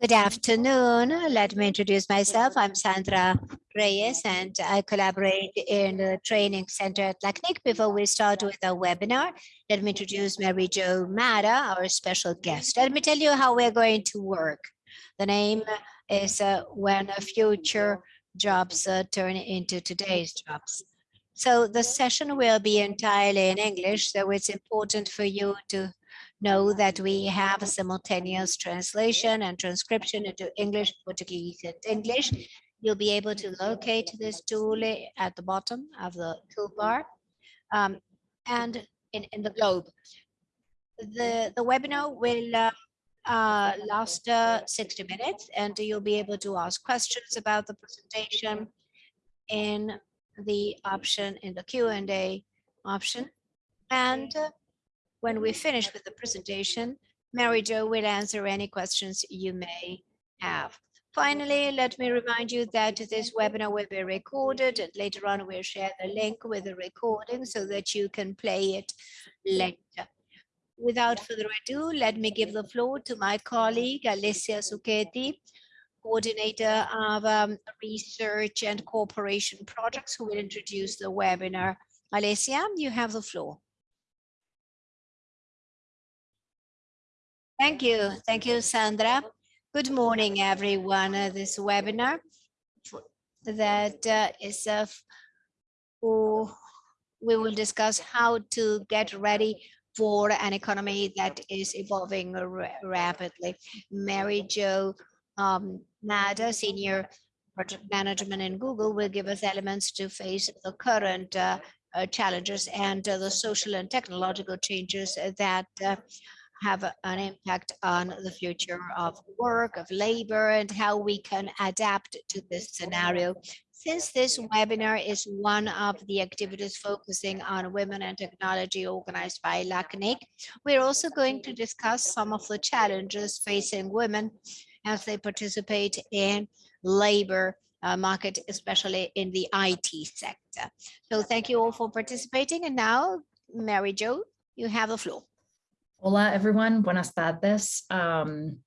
Good afternoon. Let me introduce myself. I'm Sandra Reyes and I collaborate in the training center at LACNIC. Before we start with our webinar, let me introduce Mary Jo Madda, our special guest. Let me tell you how we're going to work. The name is uh, When Future Jobs uh, Turn into Today's Jobs. So the session will be entirely in English, so it's important for you to know that we have a simultaneous translation and transcription into English, Portuguese, and English. You'll be able to locate this tool at the bottom of the toolbar um, and in, in the globe. The, the webinar will uh, uh, last uh, 60 minutes and you'll be able to ask questions about the presentation in the option in the Q&A option. And uh, when we finish with the presentation, Mary Jo will answer any questions you may have. Finally, let me remind you that this webinar will be recorded and later on we'll share the link with the recording so that you can play it later. Without further ado, let me give the floor to my colleague, Alessia Zucchetti, coordinator of um, research and cooperation projects who will introduce the webinar. Alessia, you have the floor. Thank you. Thank you, Sandra. Good morning, everyone. Uh, this webinar that uh, is uh, we will discuss how to get ready for an economy that is evolving rapidly. Mary Jo um, Madda, Senior Project Management in Google, will give us elements to face the current uh, uh, challenges and uh, the social and technological changes that have an impact on the future of work, of labor, and how we can adapt to this scenario. Since this webinar is one of the activities focusing on women and technology organized by LACNIC, we're also going to discuss some of the challenges facing women as they participate in labor uh, market, especially in the IT sector. So thank you all for participating. And now, Mary Jo, you have the floor. Hola, everyone. Buenas tardes. Um,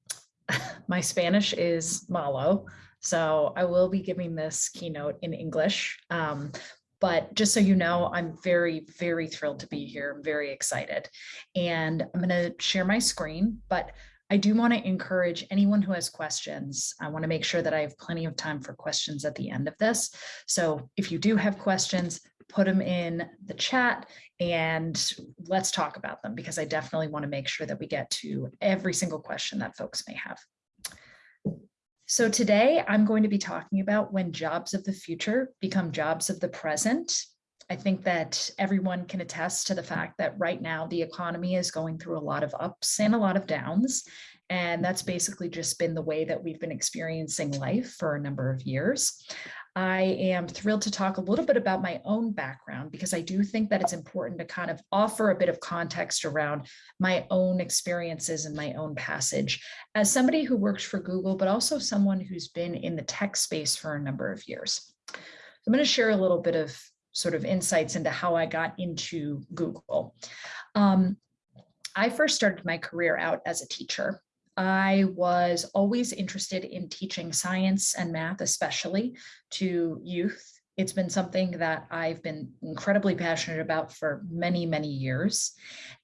my Spanish is malo, so I will be giving this keynote in English. Um, but just so you know, I'm very, very thrilled to be here. I'm very excited. And I'm going to share my screen, but I do want to encourage anyone who has questions. I want to make sure that I have plenty of time for questions at the end of this. So if you do have questions, put them in the chat and let's talk about them because I definitely want to make sure that we get to every single question that folks may have. So today I'm going to be talking about when jobs of the future become jobs of the present. I think that everyone can attest to the fact that right now the economy is going through a lot of ups and a lot of downs. And that's basically just been the way that we've been experiencing life for a number of years. I am thrilled to talk a little bit about my own background because I do think that it's important to kind of offer a bit of context around my own experiences and my own passage as somebody who works for Google, but also someone who's been in the tech space for a number of years. I'm going to share a little bit of sort of insights into how I got into Google. Um, I first started my career out as a teacher. I was always interested in teaching science and math, especially to youth it's been something that I've been incredibly passionate about for many, many years.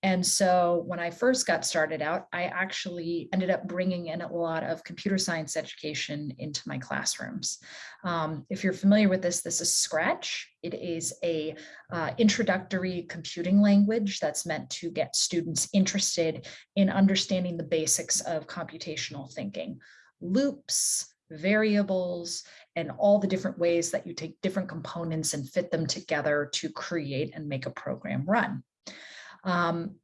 And so when I first got started out, I actually ended up bringing in a lot of computer science education into my classrooms. Um, if you're familiar with this, this is Scratch. It is a uh, introductory computing language that's meant to get students interested in understanding the basics of computational thinking. Loops, variables, and all the different ways that you take different components and fit them together to create and make a program run. Um,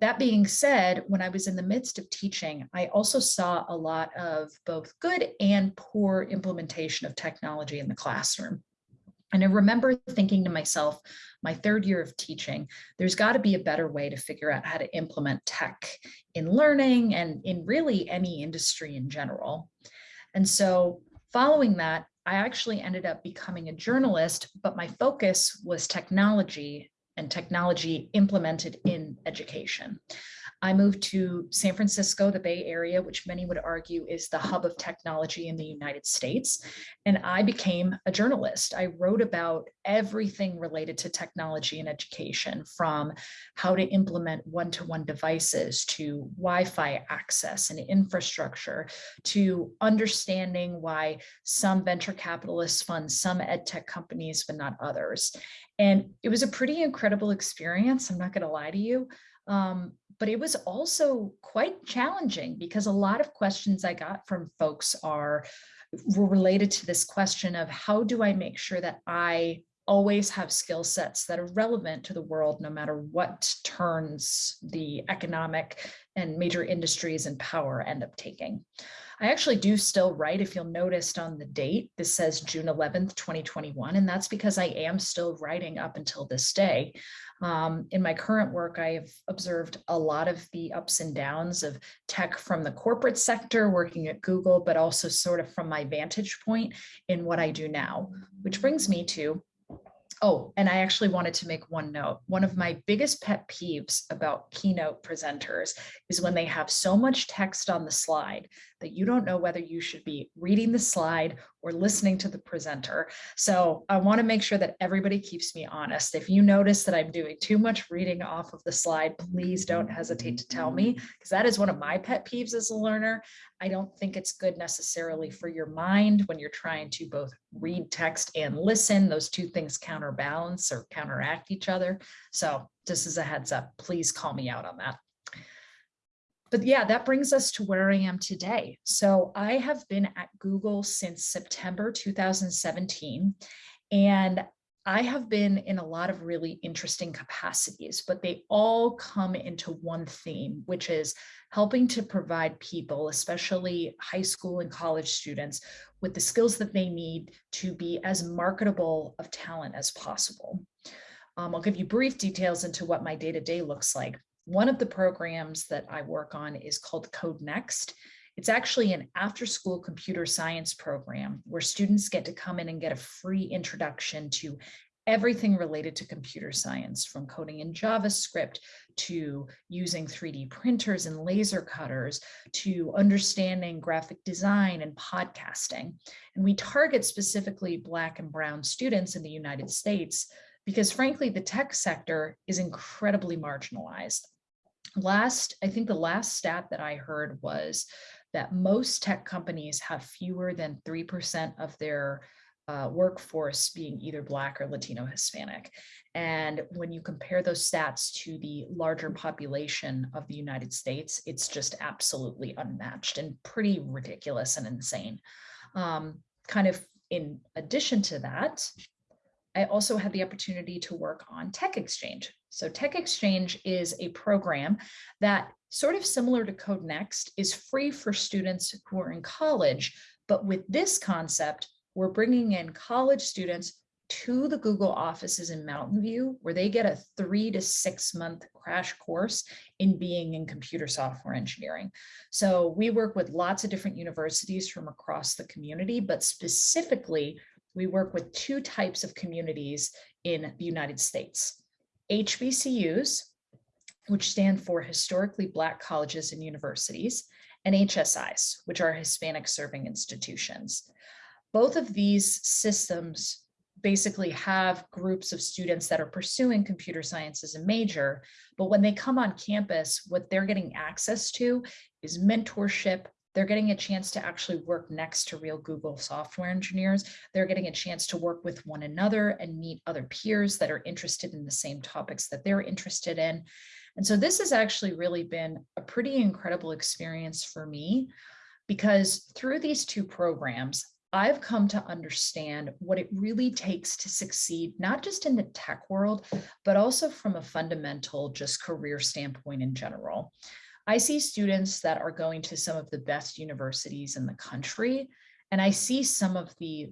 that being said, when I was in the midst of teaching, I also saw a lot of both good and poor implementation of technology in the classroom. And I remember thinking to myself, my third year of teaching, there's got to be a better way to figure out how to implement tech in learning and in really any industry in general. And so Following that, I actually ended up becoming a journalist, but my focus was technology and technology implemented in education. I moved to San Francisco, the Bay Area, which many would argue is the hub of technology in the United States. And I became a journalist. I wrote about everything related to technology and education from how to implement one-to-one -one devices to Wi-Fi access and infrastructure to understanding why some venture capitalists fund some ed tech companies, but not others. And it was a pretty incredible experience. I'm not going to lie to you. Um, but it was also quite challenging because a lot of questions I got from folks are were related to this question of how do I make sure that I always have skill sets that are relevant to the world, no matter what turns the economic and major industries and power end up taking. I actually do still write, if you'll notice on the date, this says June 11th, 2021, and that's because I am still writing up until this day. Um, in my current work, I have observed a lot of the ups and downs of tech from the corporate sector, working at Google, but also sort of from my vantage point in what I do now, which brings me to Oh, and I actually wanted to make one note. One of my biggest pet peeves about keynote presenters is when they have so much text on the slide that you don't know whether you should be reading the slide or listening to the presenter. So I want to make sure that everybody keeps me honest. If you notice that I'm doing too much reading off of the slide, please don't hesitate to tell me because that is one of my pet peeves as a learner. I don't think it's good necessarily for your mind when you're trying to both read text and listen. Those two things counterbalance or counteract each other. So just as a heads up, please call me out on that but yeah, that brings us to where I am today. So I have been at Google since September 2017, and I have been in a lot of really interesting capacities, but they all come into one theme, which is helping to provide people, especially high school and college students, with the skills that they need to be as marketable of talent as possible. Um, I'll give you brief details into what my day-to-day -day looks like. One of the programs that I work on is called Code Next. It's actually an after school computer science program where students get to come in and get a free introduction to everything related to computer science from coding in JavaScript to using 3D printers and laser cutters to understanding graphic design and podcasting. And we target specifically Black and Brown students in the United States because frankly, the tech sector is incredibly marginalized last, I think the last stat that I heard was that most tech companies have fewer than 3% of their uh, workforce being either Black or Latino Hispanic. And when you compare those stats to the larger population of the United States, it's just absolutely unmatched and pretty ridiculous and insane. Um, kind of in addition to that, I also had the opportunity to work on Tech Exchange. So Tech Exchange is a program that sort of similar to Code Next is free for students who are in college. But with this concept, we're bringing in college students to the Google offices in Mountain View, where they get a three to six month crash course in being in computer software engineering. So we work with lots of different universities from across the community, but specifically we work with two types of communities in the United States. HBCUs, which stand for Historically Black Colleges and Universities, and HSIs, which are Hispanic Serving Institutions. Both of these systems basically have groups of students that are pursuing computer science as a major, but when they come on campus, what they're getting access to is mentorship, they're getting a chance to actually work next to real Google software engineers. They're getting a chance to work with one another and meet other peers that are interested in the same topics that they're interested in. And so this has actually really been a pretty incredible experience for me because through these two programs, I've come to understand what it really takes to succeed, not just in the tech world, but also from a fundamental just career standpoint in general. I see students that are going to some of the best universities in the country, and I see some of the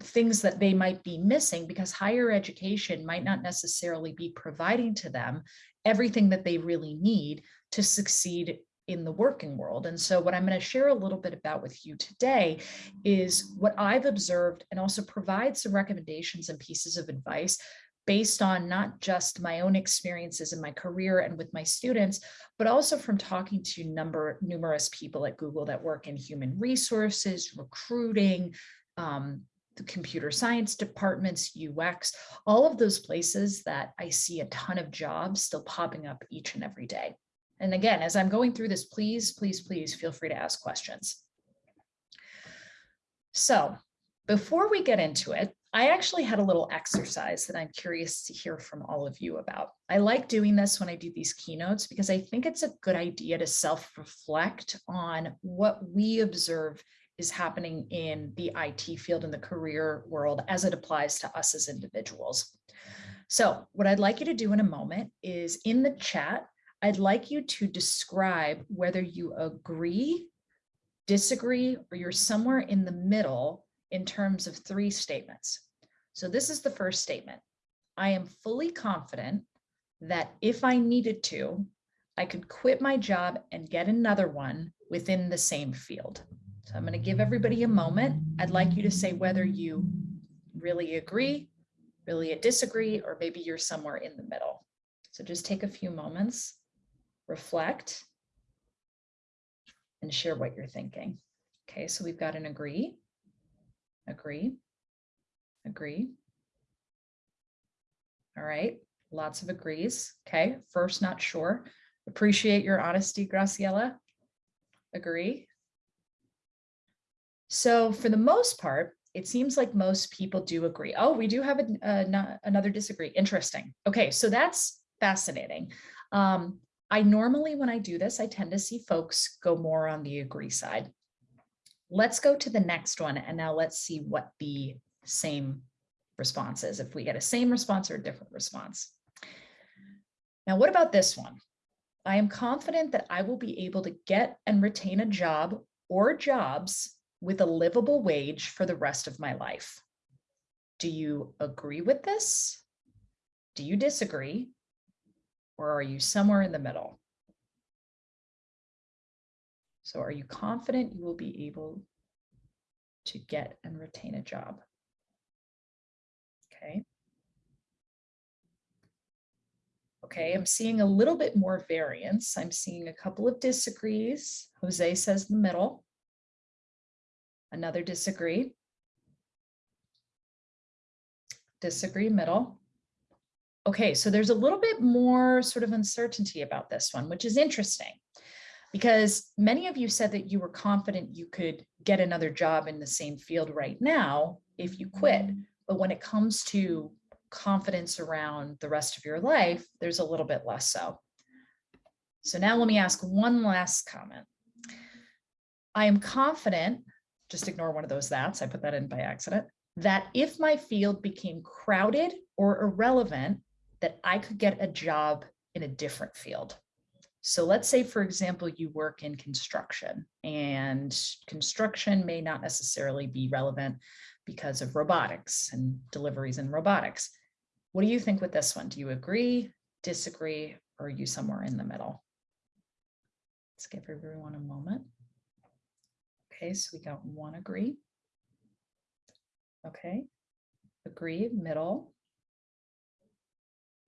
things that they might be missing because higher education might not necessarily be providing to them everything that they really need to succeed in the working world. And so what I'm going to share a little bit about with you today is what I've observed and also provide some recommendations and pieces of advice based on not just my own experiences in my career and with my students, but also from talking to number numerous people at Google that work in human resources, recruiting, um, the computer science departments, UX, all of those places that I see a ton of jobs still popping up each and every day. And again, as I'm going through this, please, please, please feel free to ask questions. So before we get into it, I actually had a little exercise that I'm curious to hear from all of you about. I like doing this when I do these keynotes because I think it's a good idea to self-reflect on what we observe is happening in the IT field and the career world as it applies to us as individuals. So what I'd like you to do in a moment is in the chat, I'd like you to describe whether you agree, disagree, or you're somewhere in the middle in terms of three statements. So this is the first statement. I am fully confident that if I needed to, I could quit my job and get another one within the same field. So I'm going to give everybody a moment. I'd like you to say whether you really agree, really disagree, or maybe you're somewhere in the middle. So just take a few moments, reflect, and share what you're thinking. Okay, so we've got an agree, agree, agree. All right, lots of agrees. Okay, first, not sure. Appreciate your honesty, Graciela. Agree. So for the most part, it seems like most people do agree. Oh, we do have a, a, another disagree. Interesting. Okay, so that's fascinating. Um, I normally, when I do this, I tend to see folks go more on the agree side. Let's go to the next one. And now let's see what the same response is, if we get a same response or a different response. Now, what about this one? I am confident that I will be able to get and retain a job or jobs with a livable wage for the rest of my life. Do you agree with this? Do you disagree? Or are you somewhere in the middle? So are you confident you will be able to get and retain a job? Okay. Okay, I'm seeing a little bit more variance. I'm seeing a couple of disagrees. Jose says the middle. Another disagree. Disagree middle. Okay, so there's a little bit more sort of uncertainty about this one, which is interesting because many of you said that you were confident you could get another job in the same field right now if you quit. But when it comes to confidence around the rest of your life, there's a little bit less so. So now let me ask one last comment. I am confident just ignore one of those that's, I put that in by accident, that if my field became crowded or irrelevant, that I could get a job in a different field. So let's say, for example, you work in construction and construction may not necessarily be relevant because of robotics and deliveries in robotics. What do you think with this one? Do you agree, disagree, or are you somewhere in the middle? Let's give everyone a moment. Okay, so we got one agree. Okay, agree, middle.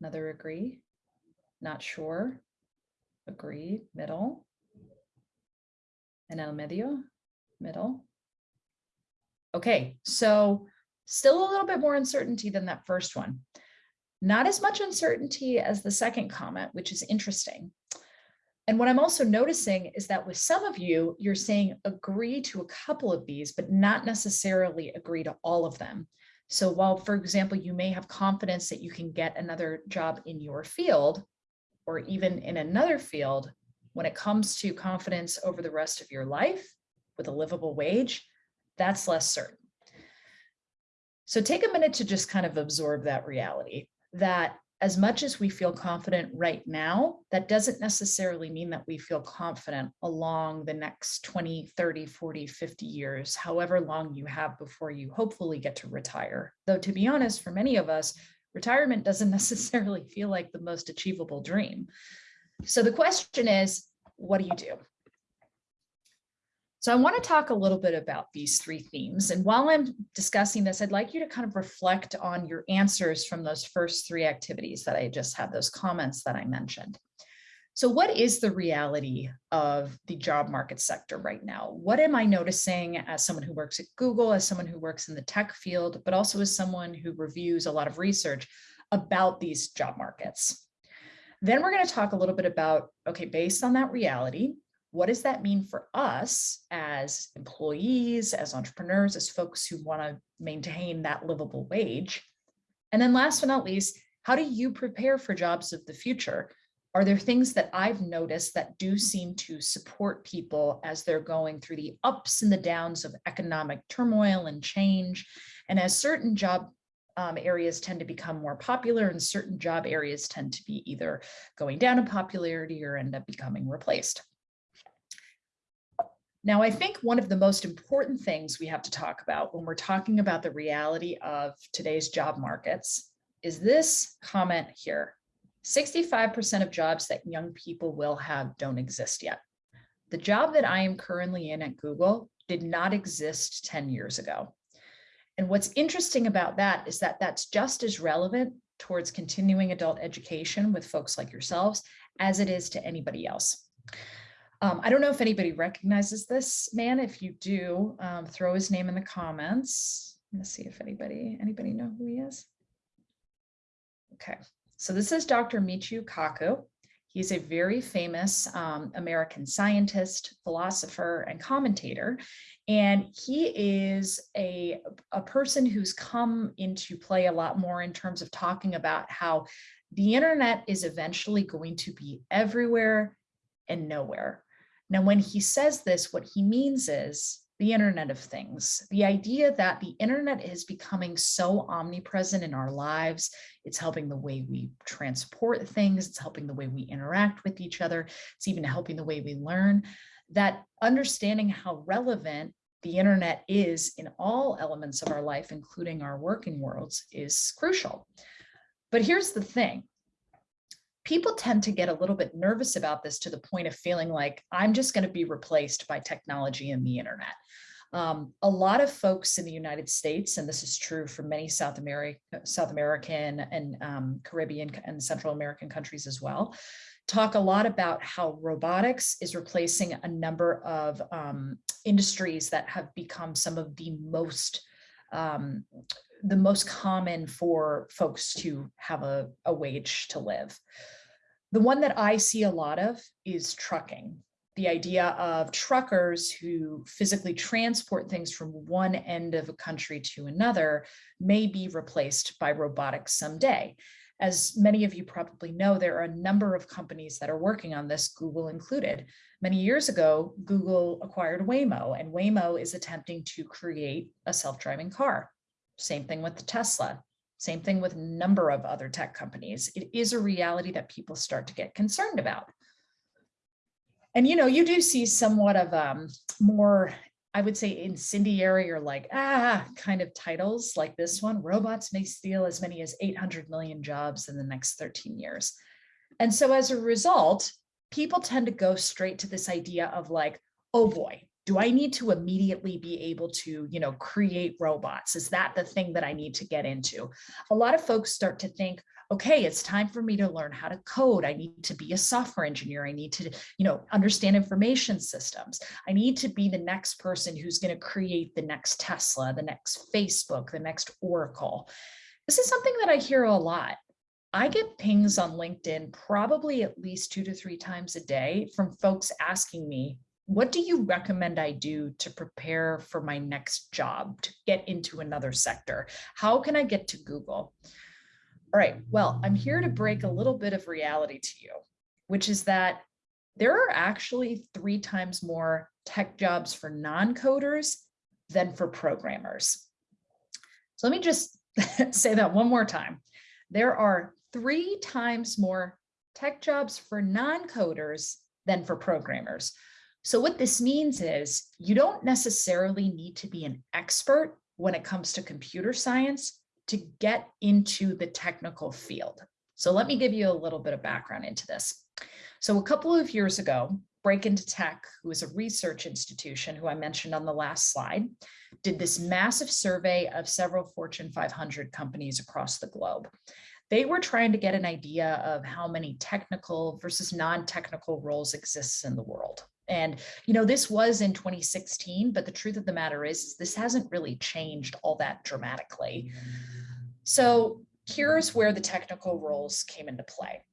Another agree, not sure, agree, middle. And el medio, middle. Okay, so still a little bit more uncertainty than that first one. Not as much uncertainty as the second comment, which is interesting. And what I'm also noticing is that with some of you, you're saying agree to a couple of these, but not necessarily agree to all of them. So while, for example, you may have confidence that you can get another job in your field or even in another field, when it comes to confidence over the rest of your life with a livable wage, that's less certain. So take a minute to just kind of absorb that reality that as much as we feel confident right now, that doesn't necessarily mean that we feel confident along the next 20, 30, 40, 50 years, however long you have before you hopefully get to retire. Though to be honest, for many of us, retirement doesn't necessarily feel like the most achievable dream. So the question is, what do you do? So I want to talk a little bit about these three themes. And while I'm discussing this, I'd like you to kind of reflect on your answers from those first three activities that I just had, those comments that I mentioned. So what is the reality of the job market sector right now? What am I noticing as someone who works at Google, as someone who works in the tech field, but also as someone who reviews a lot of research about these job markets? Then we're going to talk a little bit about, okay, based on that reality, what does that mean for us as employees, as entrepreneurs, as folks who want to maintain that livable wage? And then last but not least, how do you prepare for jobs of the future? Are there things that I've noticed that do seem to support people as they're going through the ups and the downs of economic turmoil and change? And as certain job um, areas tend to become more popular and certain job areas tend to be either going down in popularity or end up becoming replaced. Now, I think one of the most important things we have to talk about when we're talking about the reality of today's job markets is this comment here. 65% of jobs that young people will have don't exist yet. The job that I am currently in at Google did not exist 10 years ago. And what's interesting about that is that that's just as relevant towards continuing adult education with folks like yourselves as it is to anybody else. Um, I don't know if anybody recognizes this man. If you do, um, throw his name in the comments. Let's see if anybody, anybody know who he is? Okay, so this is Dr. Michio Kaku. He's a very famous um, American scientist, philosopher, and commentator. And he is a, a person who's come into play a lot more in terms of talking about how the internet is eventually going to be everywhere and nowhere. Now, when he says this, what he means is the Internet of Things, the idea that the Internet is becoming so omnipresent in our lives. It's helping the way we transport things. It's helping the way we interact with each other. It's even helping the way we learn that understanding how relevant the internet is in all elements of our life, including our working worlds, is crucial. But here's the thing people tend to get a little bit nervous about this to the point of feeling like I'm just going to be replaced by technology and the internet. Um, a lot of folks in the United States, and this is true for many South, South American and um, Caribbean and Central American countries as well, talk a lot about how robotics is replacing a number of um, industries that have become some of the most um, the most common for folks to have a, a wage to live. The one that I see a lot of is trucking. The idea of truckers who physically transport things from one end of a country to another may be replaced by robotics someday. As many of you probably know, there are a number of companies that are working on this, Google included. Many years ago, Google acquired Waymo, and Waymo is attempting to create a self-driving car. Same thing with Tesla. Same thing with a number of other tech companies. It is a reality that people start to get concerned about. And, you know, you do see somewhat of um, more, I would say incendiary or like, ah, kind of titles like this one, robots may steal as many as 800 million jobs in the next 13 years. And so as a result, people tend to go straight to this idea of like, oh boy, do I need to immediately be able to, you know, create robots? Is that the thing that I need to get into? A lot of folks start to think, okay, it's time for me to learn how to code. I need to be a software engineer. I need to, you know, understand information systems. I need to be the next person who's going to create the next Tesla, the next Facebook, the next Oracle. This is something that I hear a lot. I get pings on LinkedIn probably at least two to three times a day from folks asking me, what do you recommend I do to prepare for my next job, to get into another sector? How can I get to Google? All right, well, I'm here to break a little bit of reality to you, which is that there are actually three times more tech jobs for non-coders than for programmers. So let me just say that one more time. There are three times more tech jobs for non-coders than for programmers. So what this means is you don't necessarily need to be an expert when it comes to computer science to get into the technical field. So let me give you a little bit of background into this. So a couple of years ago, Break Into Tech, who is a research institution who I mentioned on the last slide, did this massive survey of several Fortune 500 companies across the globe. They were trying to get an idea of how many technical versus non-technical roles exists in the world. And, you know, this was in 2016, but the truth of the matter is, is this hasn't really changed all that dramatically. So here's where the technical roles came into play.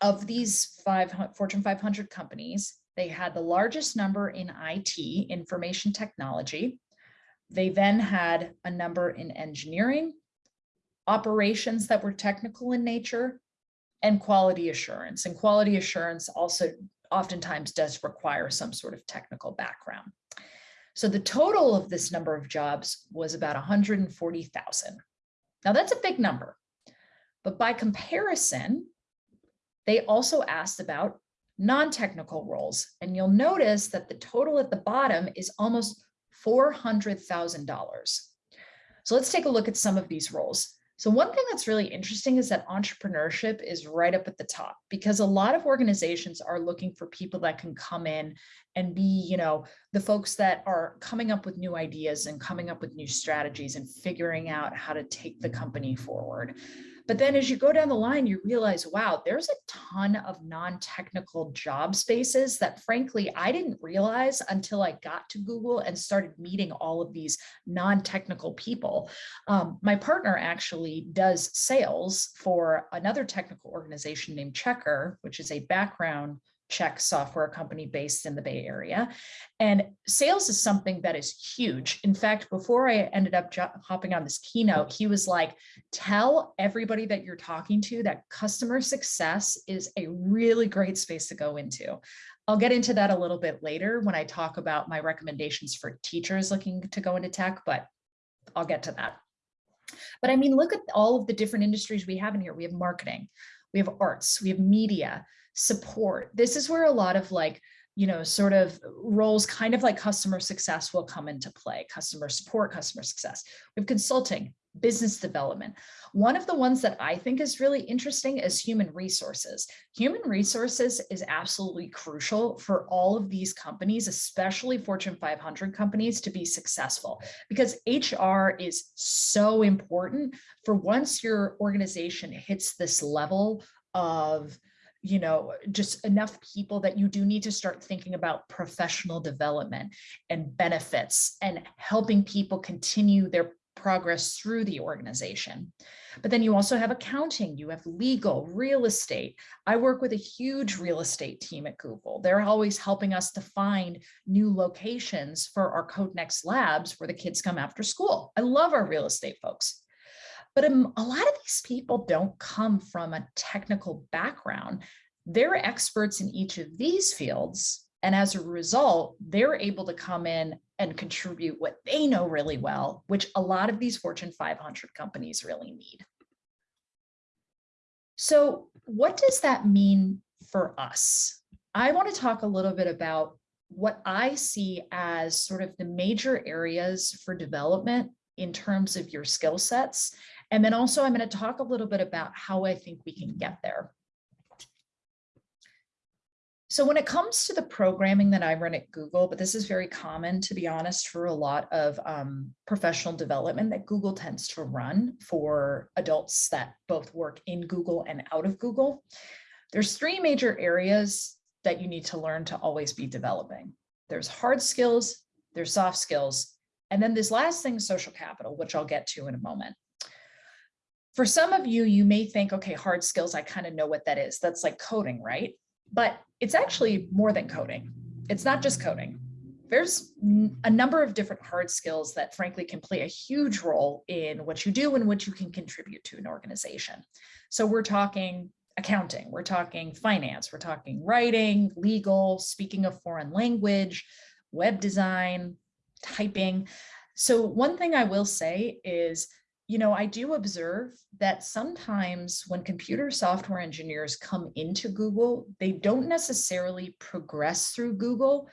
Of these five Fortune 500 companies, they had the largest number in IT, information technology. They then had a number in engineering, operations that were technical in nature, and quality assurance. And quality assurance also oftentimes does require some sort of technical background. So the total of this number of jobs was about 140,000. Now that's a big number, but by comparison, they also asked about non-technical roles. And you'll notice that the total at the bottom is almost $400,000. So let's take a look at some of these roles. So one thing that's really interesting is that entrepreneurship is right up at the top because a lot of organizations are looking for people that can come in and be, you know, the folks that are coming up with new ideas and coming up with new strategies and figuring out how to take the company forward. But then as you go down the line, you realize, wow, there's a ton of non-technical job spaces that frankly, I didn't realize until I got to Google and started meeting all of these non-technical people. Um, my partner actually does sales for another technical organization named Checkr, which is a background check software company based in the Bay Area. And sales is something that is huge. In fact, before I ended up hopping on this keynote, he was like, tell everybody that you're talking to that customer success is a really great space to go into. I'll get into that a little bit later when I talk about my recommendations for teachers looking to go into tech, but I'll get to that. But I mean, look at all of the different industries we have in here. We have marketing, we have arts, we have media, support. This is where a lot of like, you know, sort of roles kind of like customer success will come into play, customer support, customer success. We have consulting, business development. One of the ones that I think is really interesting is human resources. Human resources is absolutely crucial for all of these companies, especially Fortune 500 companies to be successful because HR is so important for once your organization hits this level of you know, just enough people that you do need to start thinking about professional development and benefits and helping people continue their progress through the organization. But then you also have accounting, you have legal, real estate. I work with a huge real estate team at Google. They're always helping us to find new locations for our CodeNext labs where the kids come after school. I love our real estate folks. But um, a lot of these people don't come from a technical background. They're experts in each of these fields. And as a result, they're able to come in and contribute what they know really well, which a lot of these Fortune 500 companies really need. So what does that mean for us? I want to talk a little bit about what I see as sort of the major areas for development in terms of your skill sets and then also I'm going to talk a little bit about how I think we can get there. So when it comes to the programming that I run at Google, but this is very common, to be honest, for a lot of um, professional development that Google tends to run for adults that both work in Google and out of Google. There's three major areas that you need to learn to always be developing. There's hard skills, there's soft skills, and then this last thing, social capital, which I'll get to in a moment. For some of you, you may think, okay, hard skills, I kind of know what that is. That's like coding, right? But it's actually more than coding. It's not just coding. There's a number of different hard skills that frankly can play a huge role in what you do and what you can contribute to an organization. So we're talking accounting, we're talking finance, we're talking writing, legal, speaking a foreign language, web design, typing. So one thing I will say is you know, I do observe that sometimes when computer software engineers come into Google, they don't necessarily progress through Google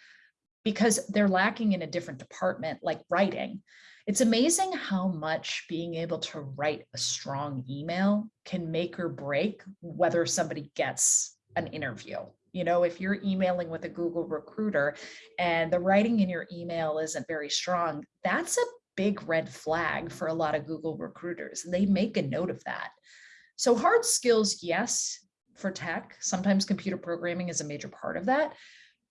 because they're lacking in a different department like writing. It's amazing how much being able to write a strong email can make or break whether somebody gets an interview. You know, if you're emailing with a Google recruiter and the writing in your email isn't very strong, that's a big red flag for a lot of Google recruiters. They make a note of that. So hard skills, yes, for tech. Sometimes computer programming is a major part of that,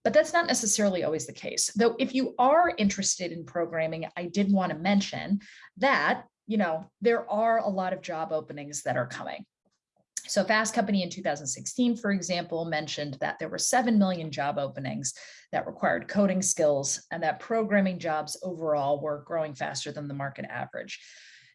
but that's not necessarily always the case. Though if you are interested in programming, I did want to mention that, you know, there are a lot of job openings that are coming. So Fast Company in 2016, for example, mentioned that there were 7 million job openings that required coding skills and that programming jobs overall were growing faster than the market average.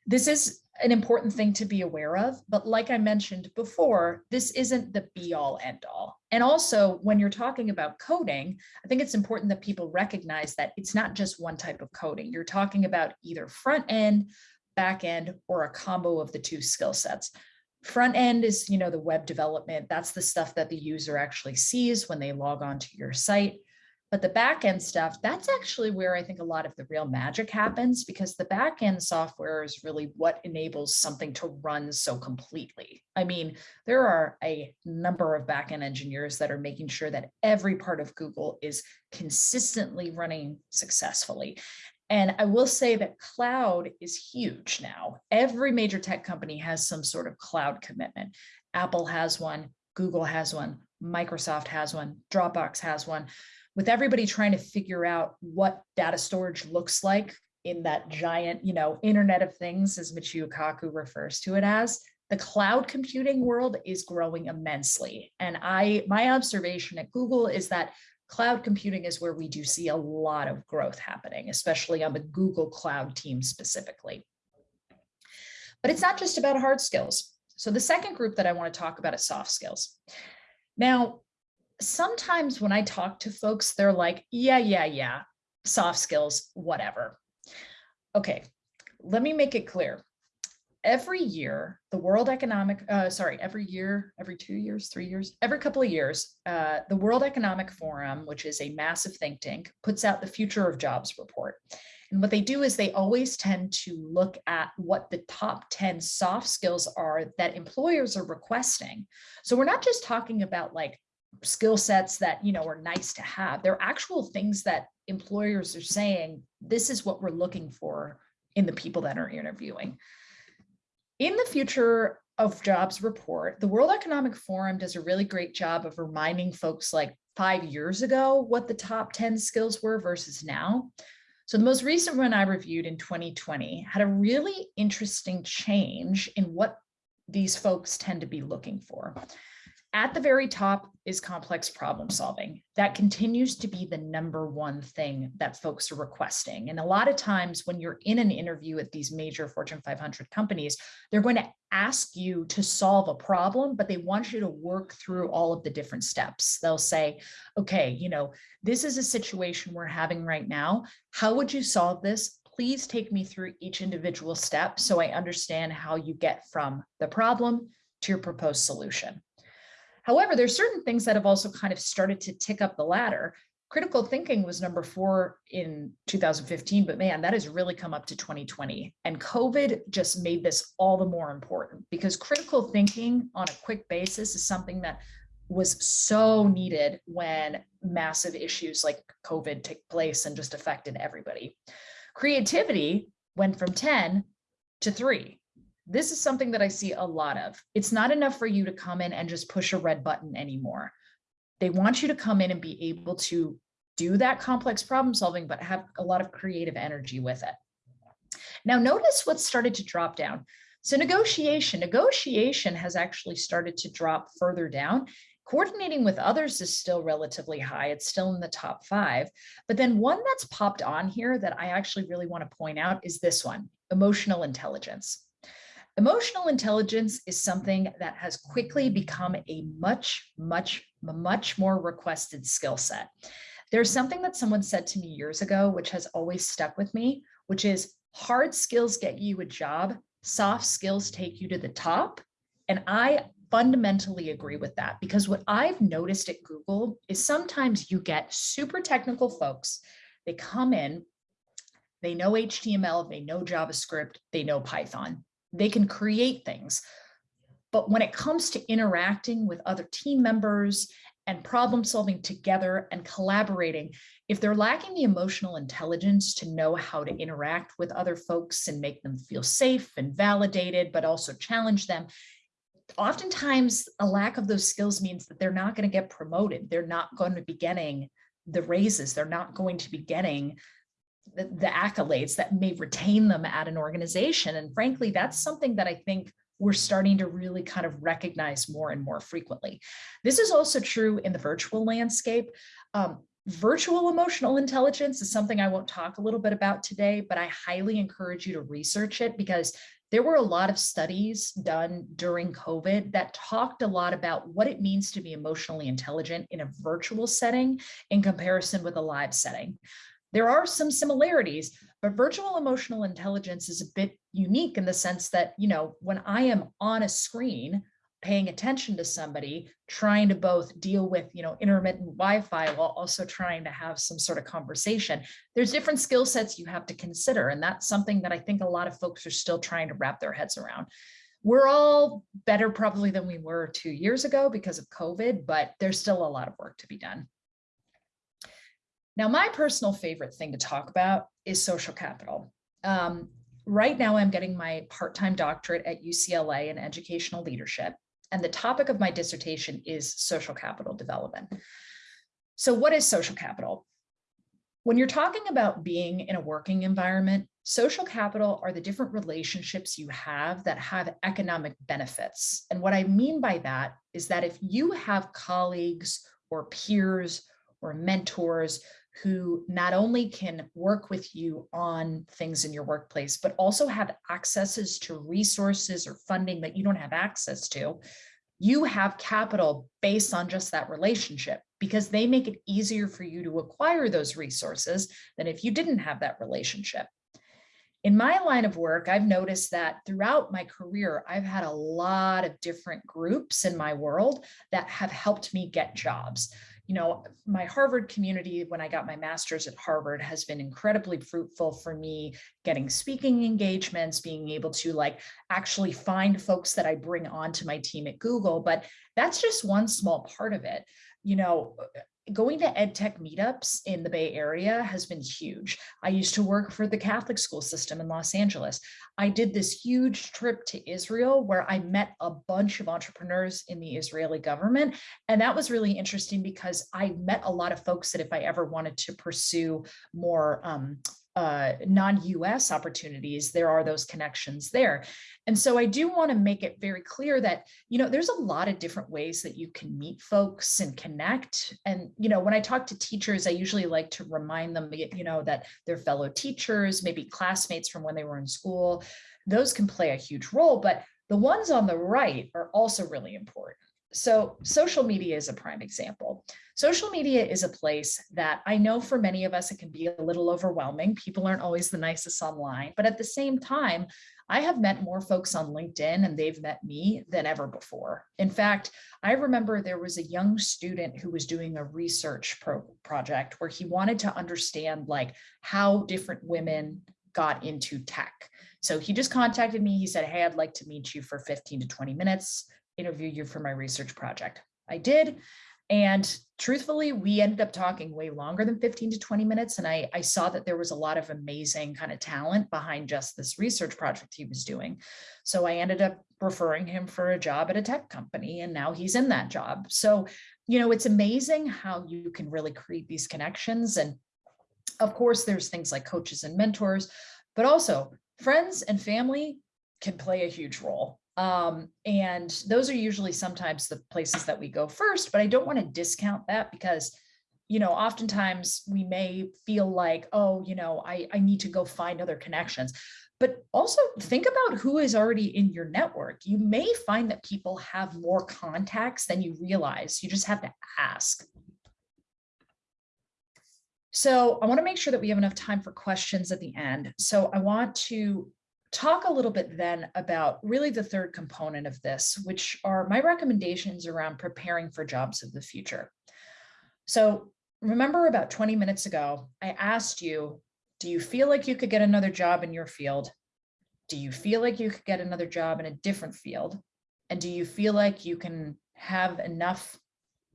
This is an important thing to be aware of, but like I mentioned before, this isn't the be all end all. And also when you're talking about coding, I think it's important that people recognize that it's not just one type of coding. You're talking about either front end, back end, or a combo of the two skill sets. Front end is, you know, the web development. That's the stuff that the user actually sees when they log on to your site. But the back end stuff, that's actually where I think a lot of the real magic happens because the back end software is really what enables something to run so completely. I mean, there are a number of back end engineers that are making sure that every part of Google is consistently running successfully. And I will say that cloud is huge now. Every major tech company has some sort of cloud commitment. Apple has one, Google has one, Microsoft has one, Dropbox has one with everybody trying to figure out what data storage looks like in that giant, you know, internet of things, as Michio Kaku refers to it as, the cloud computing world is growing immensely. And I, my observation at Google is that cloud computing is where we do see a lot of growth happening, especially on the Google Cloud team specifically. But it's not just about hard skills. So the second group that I want to talk about is soft skills. Now, sometimes when I talk to folks, they're like, yeah, yeah, yeah, soft skills, whatever. Okay, let me make it clear. Every year, the World Economic, uh, sorry, every year, every two years, three years, every couple of years, uh, the World Economic Forum, which is a massive think tank, puts out the Future of Jobs report. And what they do is they always tend to look at what the top 10 soft skills are that employers are requesting. So we're not just talking about like skill sets that you know are nice to have they're actual things that employers are saying this is what we're looking for in the people that are interviewing in the future of jobs report the world economic forum does a really great job of reminding folks like five years ago what the top 10 skills were versus now. So the most recent one i reviewed in 2020 had a really interesting change in what these folks tend to be looking for at the very top is complex problem solving. That continues to be the number one thing that folks are requesting. And a lot of times when you're in an interview at these major Fortune 500 companies, they're going to ask you to solve a problem, but they want you to work through all of the different steps. They'll say, okay, you know, this is a situation we're having right now. How would you solve this? Please take me through each individual step so I understand how you get from the problem to your proposed solution. However, there's certain things that have also kind of started to tick up the ladder. Critical thinking was number four in 2015, but man, that has really come up to 2020. And COVID just made this all the more important because critical thinking on a quick basis is something that was so needed when massive issues like COVID took place and just affected everybody. Creativity went from 10 to three this is something that I see a lot of. It's not enough for you to come in and just push a red button anymore. They want you to come in and be able to do that complex problem solving, but have a lot of creative energy with it. Now notice what started to drop down. So negotiation, negotiation has actually started to drop further down. Coordinating with others is still relatively high. It's still in the top five. But then one that's popped on here that I actually really want to point out is this one, emotional intelligence. Emotional intelligence is something that has quickly become a much, much, much more requested skill set. There's something that someone said to me years ago, which has always stuck with me, which is hard skills get you a job, soft skills take you to the top. And I fundamentally agree with that because what I've noticed at Google is sometimes you get super technical folks, they come in, they know HTML, they know JavaScript, they know Python they can create things. But when it comes to interacting with other team members and problem solving together and collaborating, if they're lacking the emotional intelligence to know how to interact with other folks and make them feel safe and validated, but also challenge them, oftentimes a lack of those skills means that they're not going to get promoted. They're not going to be getting the raises. They're not going to be getting the, the accolades that may retain them at an organization. And frankly, that's something that I think we're starting to really kind of recognize more and more frequently. This is also true in the virtual landscape. Um, virtual emotional intelligence is something I won't talk a little bit about today, but I highly encourage you to research it because there were a lot of studies done during COVID that talked a lot about what it means to be emotionally intelligent in a virtual setting in comparison with a live setting. There are some similarities, but virtual emotional intelligence is a bit unique in the sense that, you know, when I am on a screen, paying attention to somebody, trying to both deal with, you know, intermittent Wi-Fi while also trying to have some sort of conversation. There's different skill sets you have to consider. And that's something that I think a lot of folks are still trying to wrap their heads around. We're all better probably than we were two years ago because of COVID, but there's still a lot of work to be done. Now, my personal favorite thing to talk about is social capital. Um, right now, I'm getting my part-time doctorate at UCLA in educational leadership and the topic of my dissertation is social capital development. So what is social capital? When you're talking about being in a working environment, social capital are the different relationships you have that have economic benefits. And what I mean by that is that if you have colleagues or peers or mentors who not only can work with you on things in your workplace, but also have accesses to resources or funding that you don't have access to, you have capital based on just that relationship because they make it easier for you to acquire those resources than if you didn't have that relationship. In my line of work, I've noticed that throughout my career, I've had a lot of different groups in my world that have helped me get jobs you know, my Harvard community, when I got my master's at Harvard, has been incredibly fruitful for me getting speaking engagements, being able to like actually find folks that I bring onto my team at Google. But that's just one small part of it. You know, going to ed tech meetups in the Bay Area has been huge. I used to work for the Catholic school system in Los Angeles. I did this huge trip to Israel where I met a bunch of entrepreneurs in the Israeli government. And that was really interesting because I met a lot of folks that if I ever wanted to pursue more um, uh, non-US opportunities, there are those connections there. And so I do want to make it very clear that, you know, there's a lot of different ways that you can meet folks and connect. And, you know, when I talk to teachers, I usually like to remind them, you know, that their fellow teachers, maybe classmates from when they were in school, those can play a huge role, but the ones on the right are also really important. So social media is a prime example. Social media is a place that I know for many of us, it can be a little overwhelming. People aren't always the nicest online, but at the same time, I have met more folks on LinkedIn and they've met me than ever before. In fact, I remember there was a young student who was doing a research pro project where he wanted to understand like how different women got into tech. So he just contacted me. He said, hey, I'd like to meet you for 15 to 20 minutes interview you for my research project. I did. And truthfully, we ended up talking way longer than 15 to 20 minutes. And I, I saw that there was a lot of amazing kind of talent behind just this research project he was doing. So I ended up referring him for a job at a tech company and now he's in that job. So, you know, it's amazing how you can really create these connections. And of course, there's things like coaches and mentors, but also friends and family can play a huge role. Um, and those are usually sometimes the places that we go first, but I don't want to discount that because, you know, oftentimes we may feel like, oh, you know, I, I need to go find other connections. But also think about who is already in your network. You may find that people have more contacts than you realize. You just have to ask. So I want to make sure that we have enough time for questions at the end. So I want to talk a little bit then about really the third component of this, which are my recommendations around preparing for jobs of the future. So remember about 20 minutes ago, I asked you, do you feel like you could get another job in your field? Do you feel like you could get another job in a different field? And do you feel like you can have enough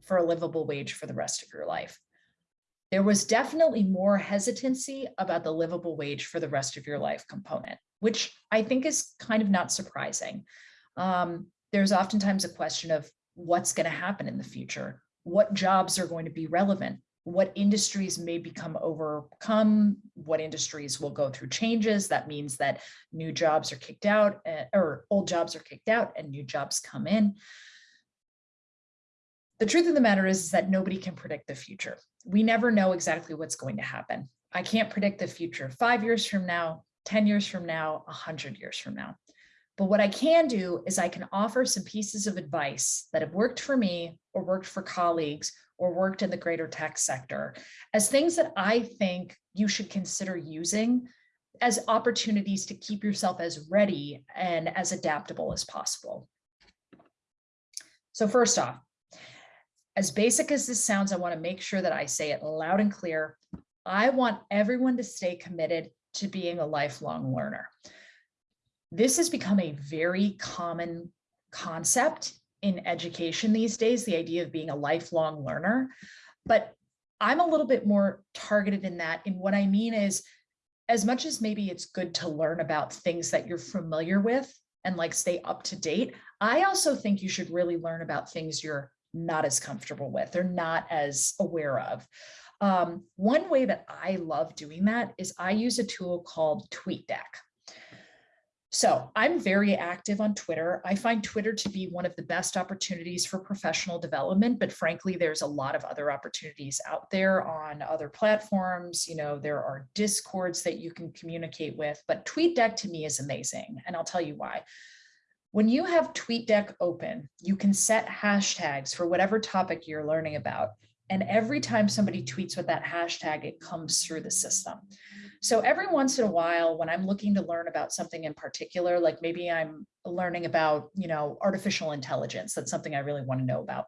for a livable wage for the rest of your life. There was definitely more hesitancy about the livable wage for the rest of your life component, which I think is kind of not surprising. Um, there's oftentimes a question of what's going to happen in the future, what jobs are going to be relevant, what industries may become overcome, what industries will go through changes. That means that new jobs are kicked out uh, or old jobs are kicked out and new jobs come in. The truth of the matter is, is that nobody can predict the future. We never know exactly what's going to happen. I can't predict the future five years from now, 10 years from now, 100 years from now. But what I can do is I can offer some pieces of advice that have worked for me or worked for colleagues or worked in the greater tech sector as things that I think you should consider using as opportunities to keep yourself as ready and as adaptable as possible. So first off, as basic as this sounds, I want to make sure that I say it loud and clear. I want everyone to stay committed to being a lifelong learner. This has become a very common concept in education these days, the idea of being a lifelong learner. But I'm a little bit more targeted in that. And what I mean is, as much as maybe it's good to learn about things that you're familiar with and like stay up to date, I also think you should really learn about things you're not as comfortable with or not as aware of. Um, one way that I love doing that is I use a tool called TweetDeck. So I'm very active on Twitter. I find Twitter to be one of the best opportunities for professional development, but frankly, there's a lot of other opportunities out there on other platforms. You know, there are discords that you can communicate with, but TweetDeck to me is amazing. And I'll tell you why. When you have TweetDeck open, you can set hashtags for whatever topic you're learning about. And every time somebody tweets with that hashtag, it comes through the system. So every once in a while, when I'm looking to learn about something in particular, like maybe I'm learning about, you know, artificial intelligence, that's something I really want to know about.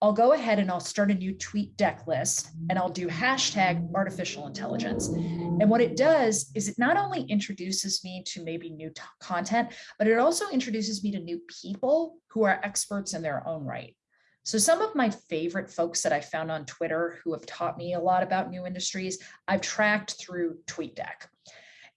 I'll go ahead and I'll start a new tweet deck list and I'll do hashtag artificial intelligence. And what it does is it not only introduces me to maybe new content, but it also introduces me to new people who are experts in their own right. So some of my favorite folks that I found on Twitter who have taught me a lot about new industries, I've tracked through TweetDeck.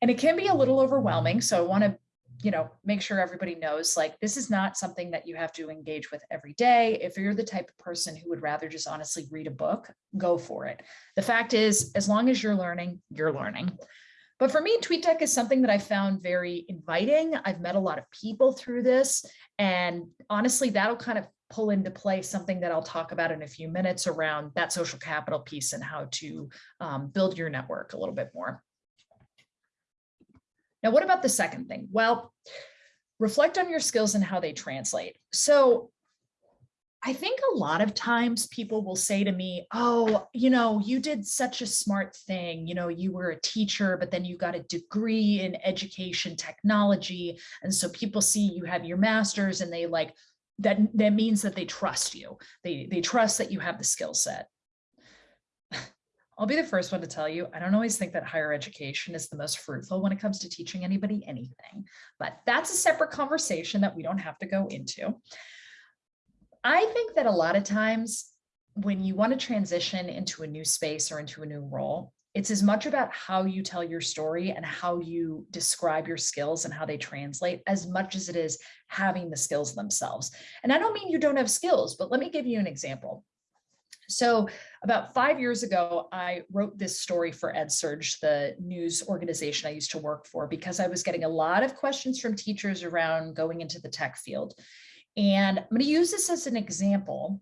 And it can be a little overwhelming. So I want to you know, make sure everybody knows like this is not something that you have to engage with every day. If you're the type of person who would rather just honestly read a book, go for it. The fact is, as long as you're learning, you're learning. But for me, TweetDeck is something that I found very inviting. I've met a lot of people through this. And honestly, that'll kind of pull into play something that I'll talk about in a few minutes around that social capital piece and how to um, build your network a little bit more. Now, what about the second thing? Well, reflect on your skills and how they translate. So I think a lot of times people will say to me, oh, you know, you did such a smart thing. You know, you were a teacher, but then you got a degree in education technology. And so people see you have your master's and they like, that, that means that they trust you. They, they trust that you have the skill set. I'll be the first one to tell you, I don't always think that higher education is the most fruitful when it comes to teaching anybody anything, but that's a separate conversation that we don't have to go into. I think that a lot of times when you want to transition into a new space or into a new role, it's as much about how you tell your story and how you describe your skills and how they translate as much as it is having the skills themselves. And I don't mean you don't have skills, but let me give you an example. So about five years ago, I wrote this story for EdSurge, the news organization I used to work for, because I was getting a lot of questions from teachers around going into the tech field. And I'm going to use this as an example.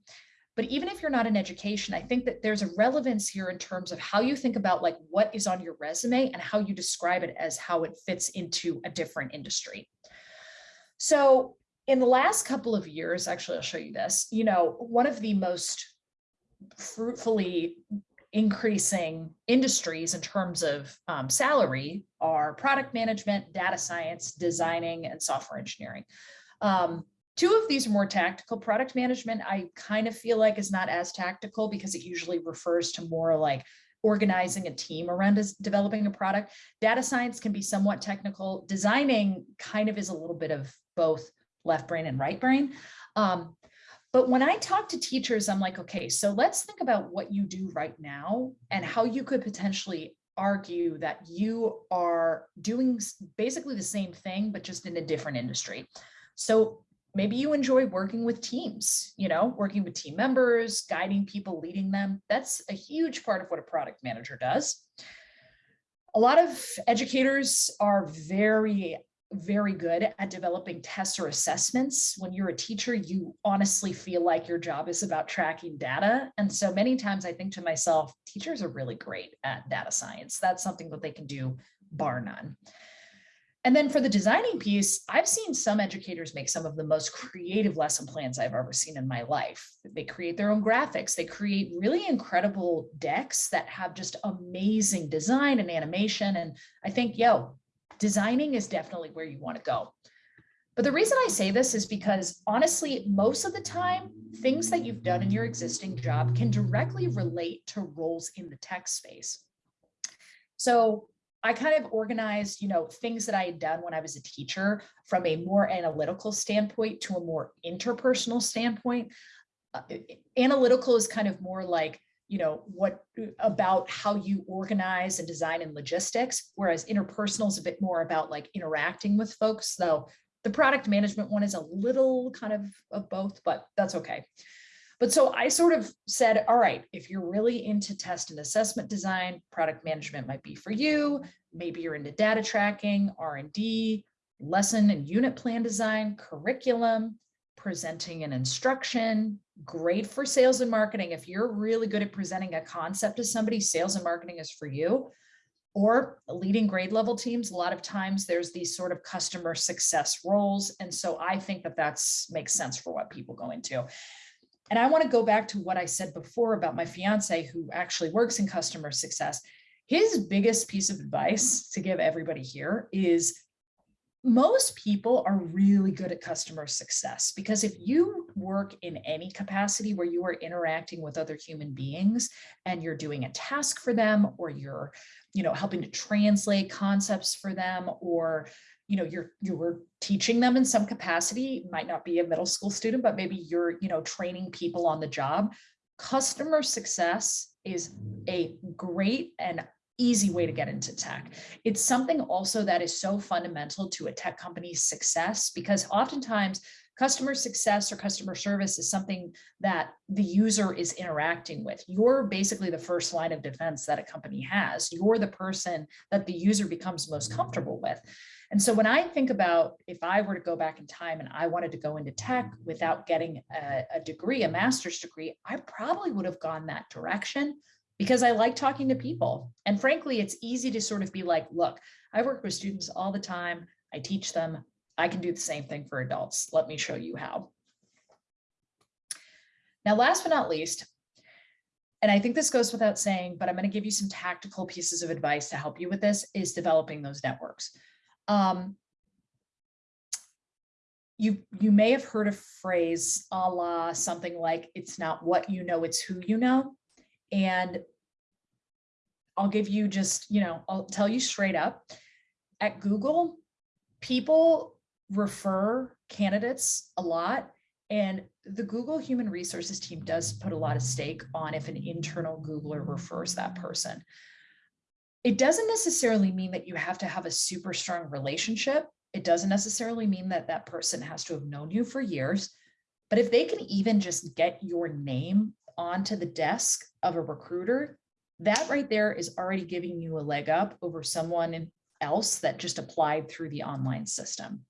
But even if you're not in education, I think that there's a relevance here in terms of how you think about like what is on your resume and how you describe it as how it fits into a different industry. So in the last couple of years, actually, I'll show you this, you know, one of the most fruitfully increasing industries in terms of um, salary are product management, data science, designing, and software engineering. Um, two of these are more tactical. Product management, I kind of feel like is not as tactical because it usually refers to more like organizing a team around developing a product. Data science can be somewhat technical. Designing kind of is a little bit of both left brain and right brain. Um, But when I talk to teachers, I'm like, okay, so let's think about what you do right now and how you could potentially argue that you are doing basically the same thing, but just in a different industry. So maybe you enjoy working with teams, you know, working with team members, guiding people, leading them. That's a huge part of what a product manager does. A lot of educators are very very good at developing tests or assessments. When you're a teacher, you honestly feel like your job is about tracking data. And so many times I think to myself, teachers are really great at data science. That's something that they can do bar none. And then for the designing piece, I've seen some educators make some of the most creative lesson plans I've ever seen in my life. They create their own graphics. They create really incredible decks that have just amazing design and animation. And I think, yo, designing is definitely where you want to go. But the reason I say this is because honestly, most of the time, things that you've done in your existing job can directly relate to roles in the tech space. So I kind of organized, you know, things that I had done when I was a teacher from a more analytical standpoint to a more interpersonal standpoint. Uh, analytical is kind of more like you know what about how you organize and design and logistics whereas interpersonal is a bit more about like interacting with folks so the product management one is a little kind of of both but that's okay but so i sort of said all right if you're really into test and assessment design product management might be for you maybe you're into data tracking r&d lesson and unit plan design curriculum presenting an instruction, great for sales and marketing. If you're really good at presenting a concept to somebody, sales and marketing is for you. Or leading grade level teams, a lot of times there's these sort of customer success roles. And so I think that that's makes sense for what people go into. And I want to go back to what I said before about my fiance who actually works in customer success. His biggest piece of advice to give everybody here is most people are really good at customer success because if you work in any capacity where you are interacting with other human beings and you're doing a task for them or you're you know helping to translate concepts for them or you know you're you're teaching them in some capacity might not be a middle school student but maybe you're you know training people on the job customer success is a great and easy way to get into tech. It's something also that is so fundamental to a tech company's success because oftentimes customer success or customer service is something that the user is interacting with. You're basically the first line of defense that a company has. You're the person that the user becomes most comfortable with. And so when I think about if I were to go back in time and I wanted to go into tech without getting a, a degree, a master's degree, I probably would have gone that direction because I like talking to people. And frankly, it's easy to sort of be like, look, I work with students all the time. I teach them. I can do the same thing for adults. Let me show you how. Now, last but not least, and I think this goes without saying, but I'm going to give you some tactical pieces of advice to help you with this is developing those networks. Um, you, you may have heard a phrase a la something like, it's not what you know, it's who you know. And I'll give you just, you know, I'll tell you straight up at Google, people refer candidates a lot. And the Google Human Resources team does put a lot of stake on if an internal Googler refers that person. It doesn't necessarily mean that you have to have a super strong relationship. It doesn't necessarily mean that that person has to have known you for years. But if they can even just get your name onto the desk of a recruiter, that right there is already giving you a leg up over someone else that just applied through the online system.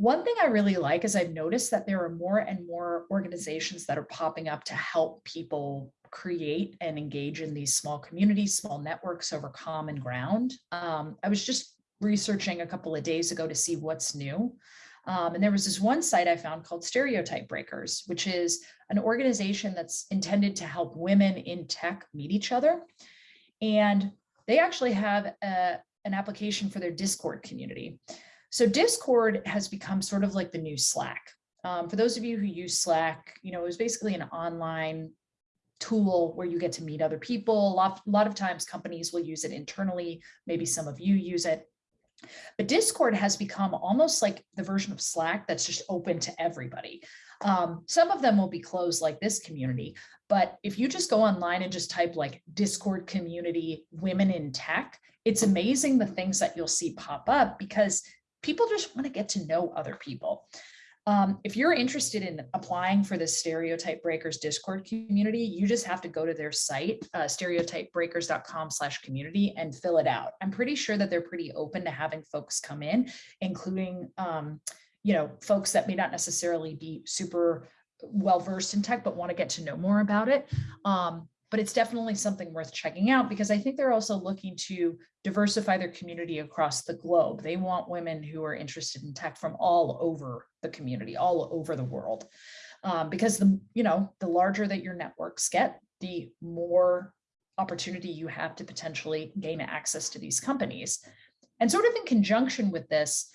One thing I really like is I've noticed that there are more and more organizations that are popping up to help people create and engage in these small communities, small networks over common ground. Um, I was just researching a couple of days ago to see what's new. Um, and there was this one site I found called Stereotype Breakers, which is an organization that's intended to help women in tech meet each other. And they actually have a, an application for their Discord community. So Discord has become sort of like the new Slack. Um, for those of you who use Slack, you know, it was basically an online tool where you get to meet other people. A lot, a lot of times companies will use it internally. Maybe some of you use it. But Discord has become almost like the version of Slack that's just open to everybody. Um, some of them will be closed like this community, but if you just go online and just type like Discord community women in tech, it's amazing the things that you'll see pop up because people just want to get to know other people. Um, if you're interested in applying for the Stereotype Breakers Discord community, you just have to go to their site, uh, stereotypebreakers.com slash community and fill it out. I'm pretty sure that they're pretty open to having folks come in, including, um, you know, folks that may not necessarily be super well versed in tech, but want to get to know more about it. Um, but it's definitely something worth checking out because I think they're also looking to diversify their community across the globe. They want women who are interested in tech from all over the community, all over the world. Um, because the, you know, the larger that your networks get, the more opportunity you have to potentially gain access to these companies. And sort of in conjunction with this,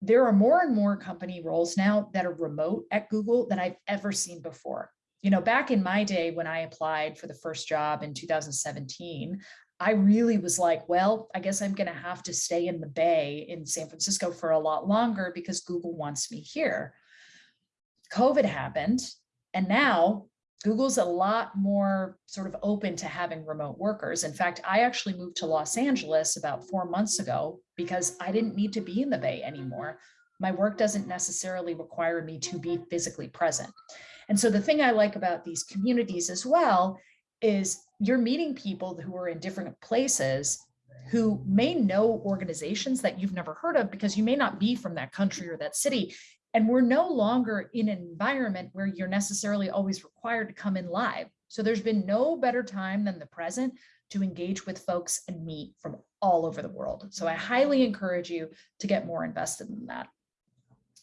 there are more and more company roles now that are remote at Google than I've ever seen before you know, back in my day when I applied for the first job in 2017, I really was like, well, I guess I'm going to have to stay in the Bay in San Francisco for a lot longer because Google wants me here. COVID happened, and now Google's a lot more sort of open to having remote workers. In fact, I actually moved to Los Angeles about four months ago because I didn't need to be in the Bay anymore. My work doesn't necessarily require me to be physically present. And so the thing I like about these communities as well is you're meeting people who are in different places who may know organizations that you've never heard of because you may not be from that country or that city. And we're no longer in an environment where you're necessarily always required to come in live. So there's been no better time than the present to engage with folks and meet from all over the world. So I highly encourage you to get more invested in that.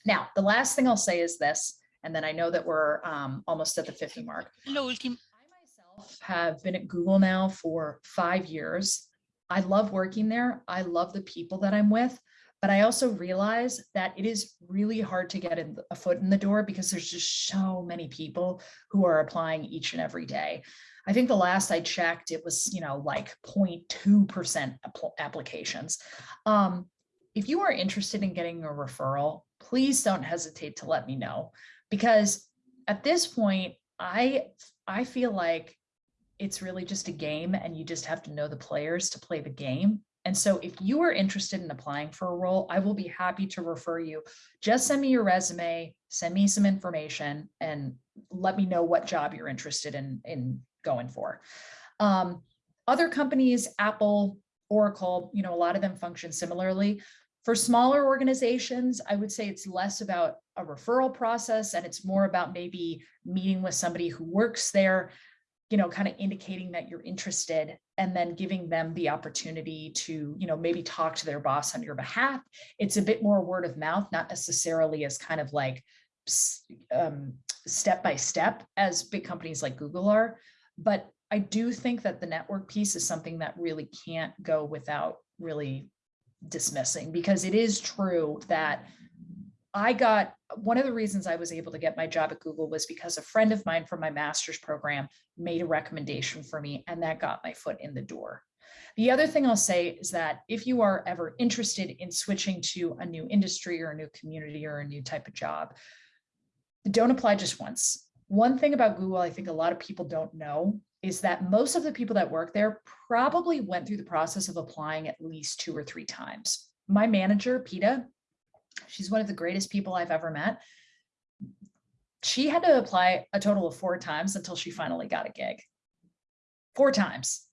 Now, the last thing I'll say is this, and then I know that we're um, almost at the 50 mark. Lo último. I myself have been at Google now for five years. I love working there. I love the people that I'm with, but I also realize that it is really hard to get a foot in the door because there's just so many people who are applying each and every day. I think the last I checked, it was, you know, like 0.2% applications. Um, if you are interested in getting a referral, please don't hesitate to let me know because at this point, I, I feel like it's really just a game and you just have to know the players to play the game. And so if you are interested in applying for a role, I will be happy to refer you. Just send me your resume, send me some information and let me know what job you're interested in, in going for. Um, other companies, Apple, Oracle, you know, a lot of them function similarly. For smaller organizations, I would say it's less about a referral process and it's more about maybe meeting with somebody who works there, you know, kind of indicating that you're interested and then giving them the opportunity to, you know, maybe talk to their boss on your behalf. It's a bit more word of mouth, not necessarily as kind of like um, step by step as big companies like Google are. But I do think that the network piece is something that really can't go without really dismissing because it is true that I got one of the reasons I was able to get my job at Google was because a friend of mine from my master's program made a recommendation for me and that got my foot in the door. The other thing I'll say is that if you are ever interested in switching to a new industry or a new community or a new type of job, don't apply just once. One thing about Google, I think a lot of people don't know is that most of the people that work there probably went through the process of applying at least two or three times. My manager, Peta, she's one of the greatest people I've ever met. She had to apply a total of four times until she finally got a gig. Four times.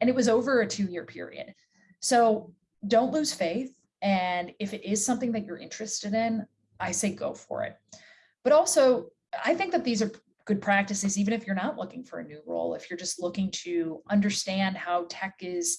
And it was over a two year period. So don't lose faith. And if it is something that you're interested in, I say go for it. But also, I think that these are good practices, even if you're not looking for a new role, if you're just looking to understand how tech is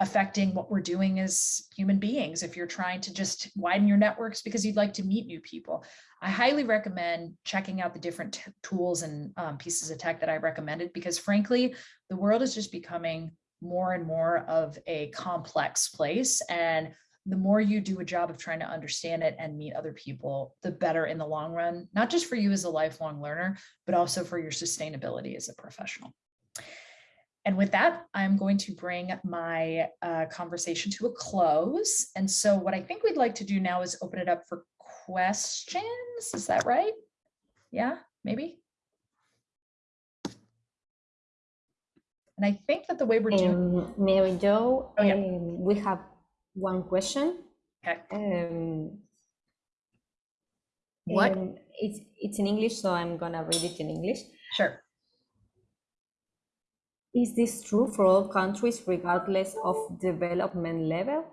affecting what we're doing as human beings, if you're trying to just widen your networks because you'd like to meet new people. I highly recommend checking out the different tools and um, pieces of tech that I recommended because frankly, the world is just becoming more and more of a complex place and the more you do a job of trying to understand it and meet other people, the better in the long run, not just for you as a lifelong learner, but also for your sustainability as a professional. and with that, I'm going to bring my uh, conversation to a close. And so what I think we'd like to do now is open it up for questions. Is that right? Yeah, maybe. And I think that the way we're doing, Um, Mary Jo, Oh, yeah. um, we have one question. Okay. Um, what? um, it's it's in English, so I'm gonna read it in English. Sure. Is this true for all countries regardless of development level?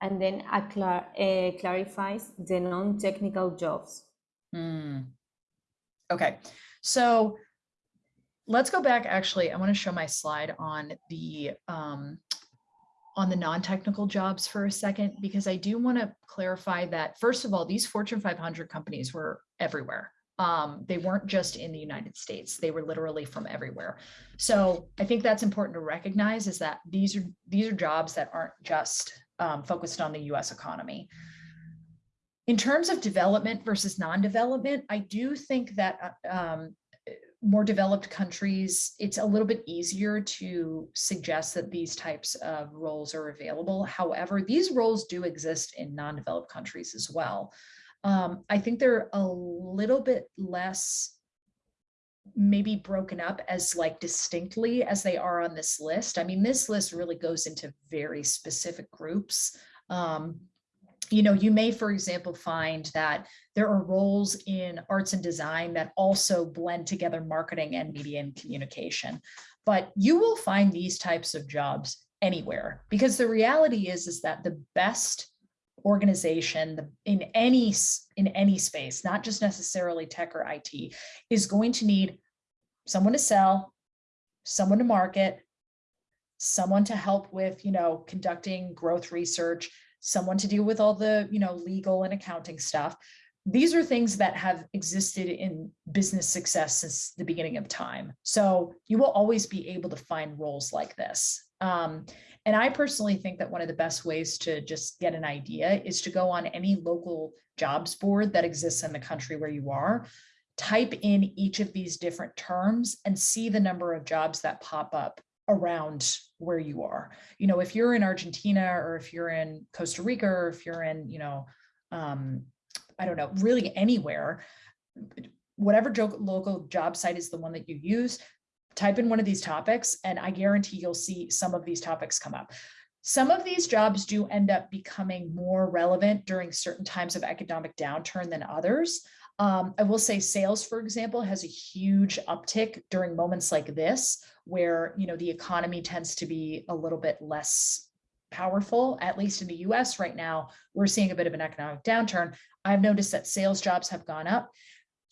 And then a clar uh, clarifies the non-technical jobs. Hmm. Okay, so let's go back. Actually, I want to show my slide on the um, on the non-technical jobs for a second, because I do want to clarify that, first of all, these Fortune 500 companies were everywhere. Um, they weren't just in the United States. They were literally from everywhere. So I think that's important to recognize is that these are these are jobs that aren't just um, focused on the US economy. In terms of development versus non-development, I do think that uh, um, more developed countries, it's a little bit easier to suggest that these types of roles are available. However, these roles do exist in non-developed countries as well. Um, I think they're a little bit less maybe broken up as like distinctly as they are on this list. I mean, this list really goes into very specific groups. Um, you know, you may, for example, find that there are roles in arts and design that also blend together marketing and media and communication. But you will find these types of jobs anywhere because the reality is, is that the best organization in any in any space, not just necessarily tech or IT, is going to need someone to sell, someone to market, someone to help with, you know, conducting growth research, someone to deal with all the, you know, legal and accounting stuff. These are things that have existed in business success since the beginning of time. So you will always be able to find roles like this. Um, and I personally think that one of the best ways to just get an idea is to go on any local jobs board that exists in the country where you are, type in each of these different terms and see the number of jobs that pop up around where you are. You know, if you're in Argentina or if you're in Costa Rica or if you're in, you know, um, I don't know, really anywhere, whatever local job site is the one that you use, type in one of these topics and I guarantee you'll see some of these topics come up. Some of these jobs do end up becoming more relevant during certain times of economic downturn than others. Um, I will say sales, for example, has a huge uptick during moments like this, where you know the economy tends to be a little bit less powerful, at least in the US right now, we're seeing a bit of an economic downturn. I've noticed that sales jobs have gone up.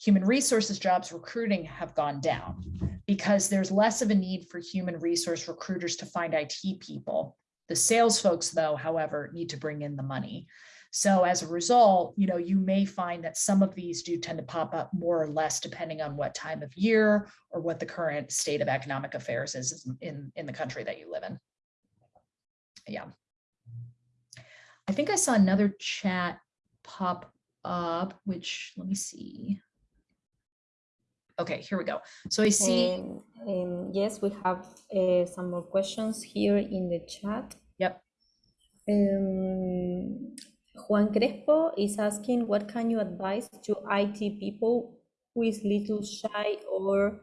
Human resources jobs recruiting have gone down because there's less of a need for human resource recruiters to find IT people. The sales folks, though, however, need to bring in the money. So as a result, you know, you may find that some of these do tend to pop up more or less depending on what time of year or what the current state of economic affairs is in, in the country that you live in. Yeah. I think I saw another chat pop up, which let me see. Okay, here we go. So I see. Um, um, yes, we have uh, some more questions here in the chat. Yep. Um, Juan Crespo is asking, what can you advise to IT people who is little shy or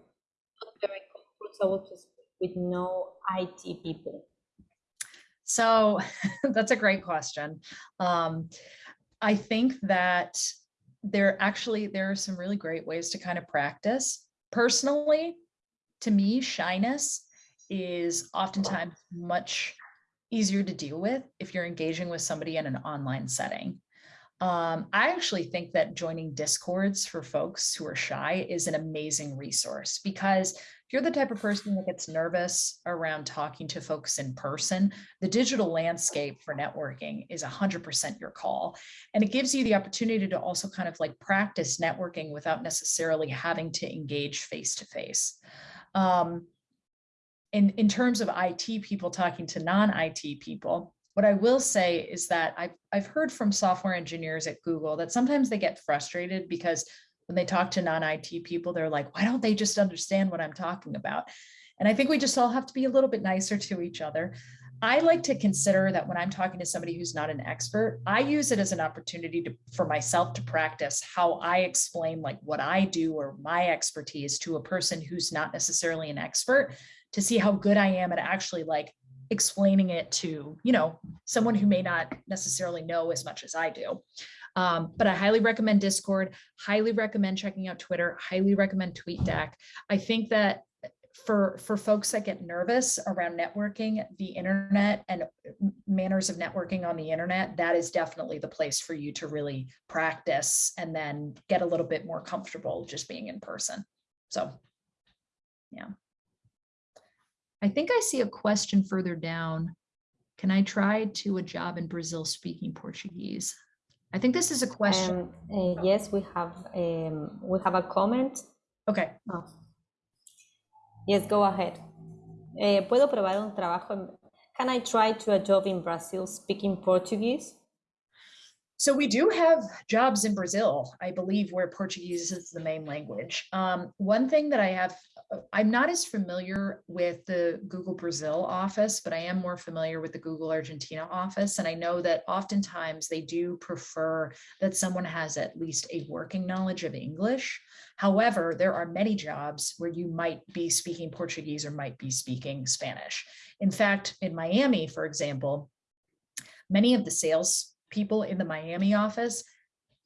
not very comfortable to speak with no IT people? So that's a great question. Um, I think that there actually, there are some really great ways to kind of practice. Personally, to me, shyness is oftentimes much easier to deal with if you're engaging with somebody in an online setting. Um, I actually think that joining discords for folks who are shy is an amazing resource because if you're the type of person that gets nervous around talking to folks in person, the digital landscape for networking is 100% your call. And it gives you the opportunity to also kind of like practice networking without necessarily having to engage face to face. Um, in, in terms of IT people talking to non-IT people, what I will say is that I've, I've heard from software engineers at Google that sometimes they get frustrated because when they talk to non-IT people, they're like, why don't they just understand what I'm talking about? And I think we just all have to be a little bit nicer to each other. I like to consider that when I'm talking to somebody who's not an expert, I use it as an opportunity to, for myself to practice how I explain like what I do or my expertise to a person who's not necessarily an expert to see how good I am at actually like explaining it to, you know, someone who may not necessarily know as much as I do. Um, but I highly recommend Discord, highly recommend checking out Twitter, highly recommend TweetDeck. I think that for for folks that get nervous around networking the internet and manners of networking on the internet that is definitely the place for you to really practice and then get a little bit more comfortable just being in person so yeah i think i see a question further down can i try to a job in brazil speaking portuguese i think this is a question Um, uh, yes, we have um, we have a comment. okay Oh. Yes, go ahead. Eh, ¿Puedo probar un trabajo? en- Can I try to a job in Brazil speaking Portuguese? So we do have jobs in Brazil, I believe, where Portuguese is the main language. Um, one thing that I have, I'm not as familiar with the Google Brazil office, but I am more familiar with the Google Argentina office. And I know that oftentimes they do prefer that someone has at least a working knowledge of English. However, there are many jobs where you might be speaking Portuguese or might be speaking Spanish. In fact, in Miami, for example, many of the sales people in the Miami office,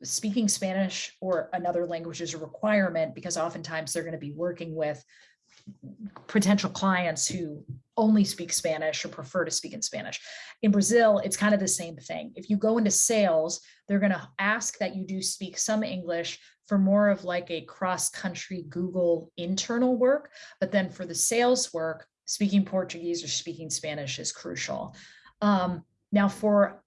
speaking Spanish or another language is a requirement because oftentimes they're going to be working with potential clients who only speak Spanish or prefer to speak in Spanish. In Brazil, it's kind of the same thing. If you go into sales, they're going to ask that you do speak some English for more of like a cross-country Google internal work. But then for the sales work, speaking Portuguese or speaking Spanish is crucial. Um, now for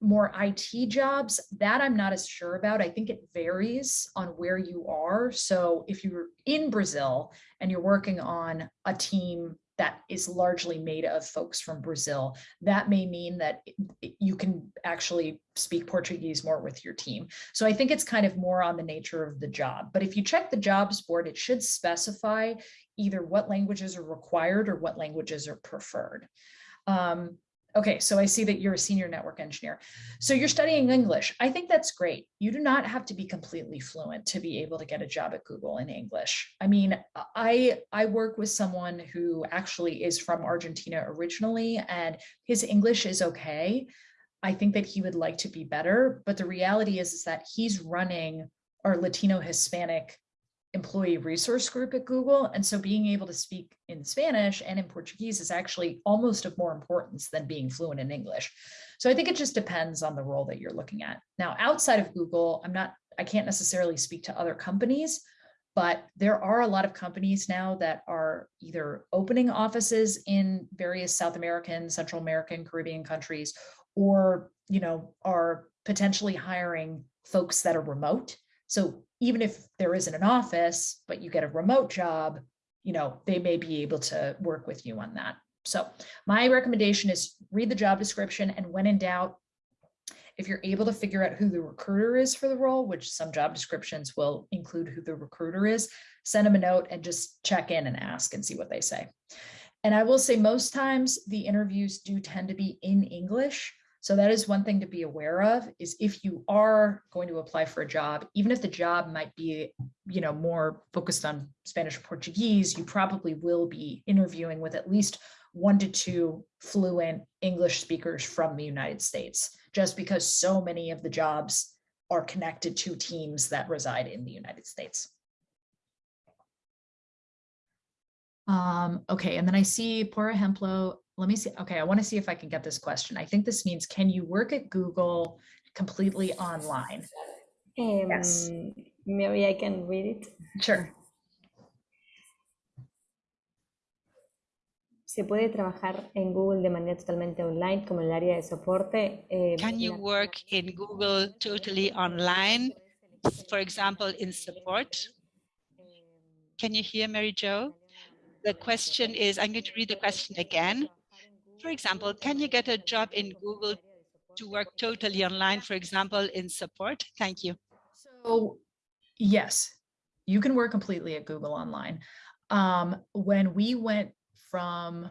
more IT jobs, that I'm not as sure about. I think it varies on where you are. So if you're in Brazil and you're working on a team that is largely made of folks from Brazil, that may mean that you can actually speak Portuguese more with your team. So I think it's kind of more on the nature of the job. But if you check the jobs board, it should specify either what languages are required or what languages are preferred. Um, Okay, so I see that you're a senior network engineer. So you're studying English. I think that's great. You do not have to be completely fluent to be able to get a job at Google in English. I mean, I I work with someone who actually is from Argentina originally and his English is okay. I think that he would like to be better, but the reality is, is that he's running our Latino Hispanic employee resource group at Google. And so being able to speak in Spanish and in Portuguese is actually almost of more importance than being fluent in English. So I think it just depends on the role that you're looking at. Now, outside of Google, I'm not, I can't necessarily speak to other companies, but there are a lot of companies now that are either opening offices in various South American, Central American, Caribbean countries, or, you know, are potentially hiring folks that are remote. So even if there isn't an office, but you get a remote job, you know, they may be able to work with you on that. So my recommendation is read the job description and when in doubt, if you're able to figure out who the recruiter is for the role, which some job descriptions will include who the recruiter is, send them a note and just check in and ask and see what they say. And I will say most times the interviews do tend to be in English. So that is one thing to be aware of is if you are going to apply for a job, even if the job might be, you know, more focused on Spanish or Portuguese, you probably will be interviewing with at least one to two fluent English speakers from the United States, just because so many of the jobs are connected to teams that reside in the United States. Um, okay, and then I see por ejemplo, let me see. Okay, I want to see if I can get this question. I think this means, can you work at Google completely online? Um, Yes. Maybe I can read it. Sure. Se puede trabajar en Google de manera totalmente online, como en el área de soporte. eh, Can you work in Google totally online, for example, in support? Can you hear Mary Jo? The question is, I'm going to read the question again. For example, can you get a job in Google to work totally online, for example, in support? Thank you. So yes, you can work completely at Google Online. Um, when we went from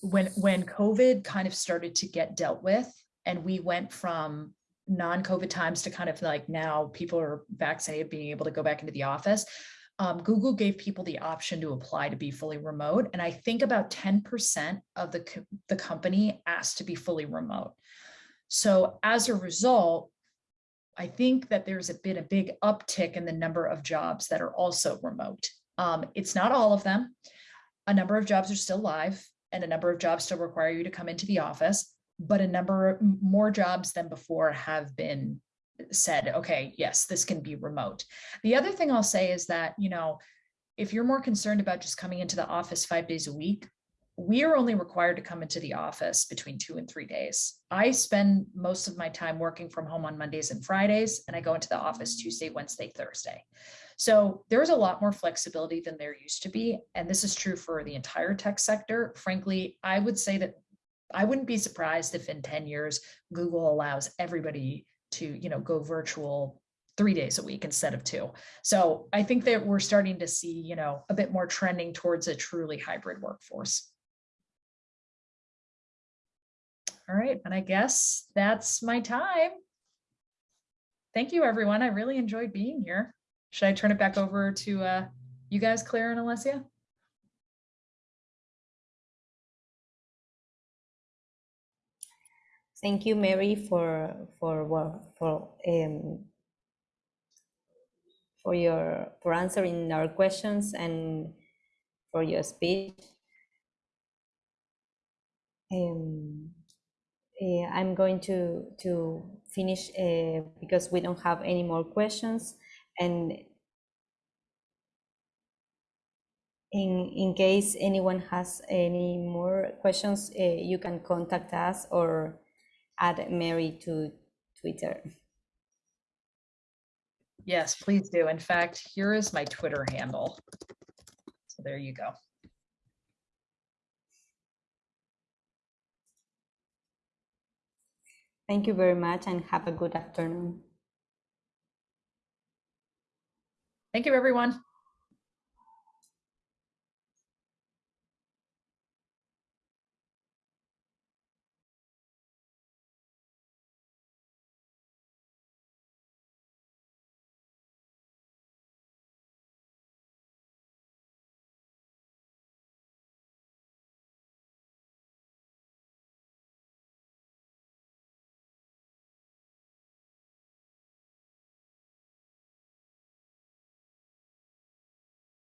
when when COVID kind of started to get dealt with, and we went from non-COVID times to kind of like now people are vaccinated, being able to go back into the office. Um, Google gave people the option to apply to be fully remote, and I think about 10% of the co- the company asked to be fully remote. So as a result, I think that there's been a big uptick in the number of jobs that are also remote. Um, it's not all of them. A number of jobs are still live and a number of jobs still require you to come into the office, but a number of more jobs than before have been said, okay, yes, this can be remote. The other thing I'll say is that, you know, if you're more concerned about just coming into the office five days a week, we are only required to come into the office between two and three days. I spend most of my time working from home on Mondays and Fridays, and I go into the office Tuesday, Wednesday, Thursday. So there's a lot more flexibility than there used to be. And this is true for the entire tech sector. Frankly, I would say that I wouldn't be surprised if in 10 years, Google allows everybody to, you know, go virtual three days a week instead of two. So I think that we're starting to see, you know, a bit more trending towards a truly hybrid workforce. All right, and I guess that's my time. Thank you, everyone. I really enjoyed being here. Should I turn it back over to uh, you guys, Claire and Alessia? Thank you, Mary, for for for um, for your for answering our questions and for your speech. Um, eh, I'm going to to finish uh, because we don't have any more questions, and in in case anyone has any more questions, uh, you can contact us or add Mary to Twitter. Yes, please do. In fact, here is my Twitter handle. So there you go. Thank you very much and have a good afternoon. Thank you, everyone.